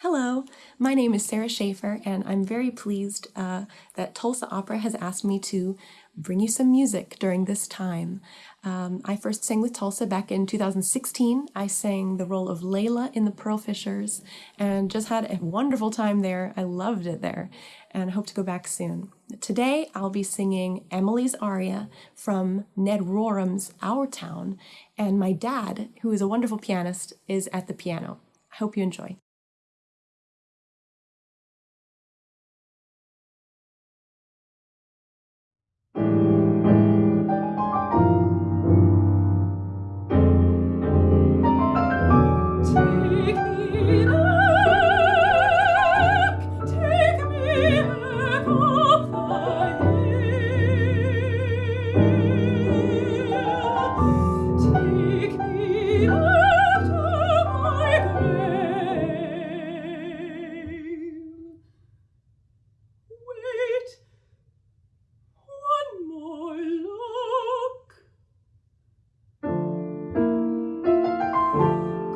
Hello, my name is Sarah Schaefer, and I'm very pleased uh, that Tulsa Opera has asked me to bring you some music during this time. Um, I first sang with Tulsa back in 2016. I sang the role of Leïla in The Pearl Fishers and just had a wonderful time there. I loved it there and hope to go back soon. Today I'll be singing Emily's aria from Ned Rorem's Our Town, and my dad, who is a wonderful pianist, is at the piano. I hope you enjoy.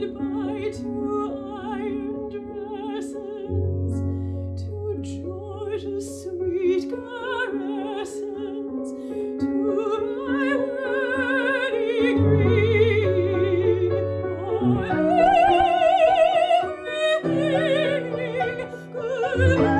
goodbye to iron dresses, to George's sweet caresses, to my wedding ring. Oh, everything goodbye.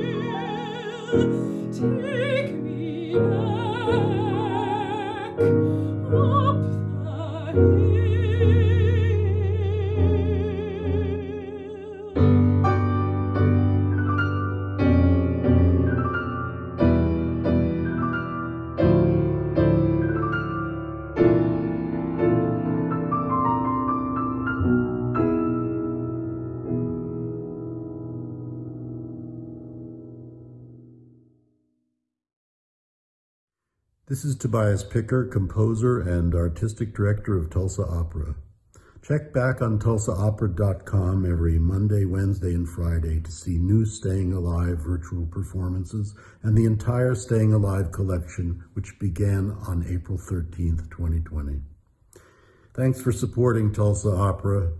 This is Tobias Picker, composer and artistic director of Tulsa Opera. Check back on tulsaopera.com every Monday, Wednesday, and Friday to see new Staying Alive virtual performances and the entire Staying Alive collection, which began on April 13th, 2020. Thanks for supporting Tulsa Opera.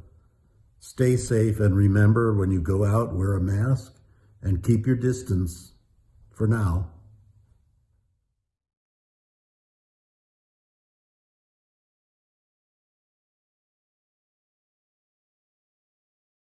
Stay safe and remember when you go out, wear a mask and keep your distance for now.